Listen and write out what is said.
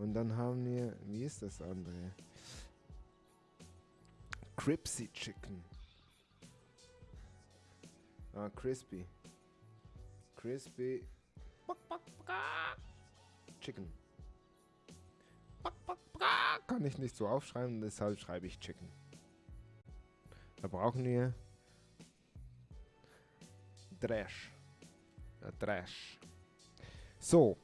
Und dann haben wir, wie ist das andere? Cripsy Chicken. Ah, Crispy. Crispy Chicken. Kann ich nicht so aufschreiben, deshalb schreibe ich Chicken. Da brauchen wir Trash. Ja, Trash. So,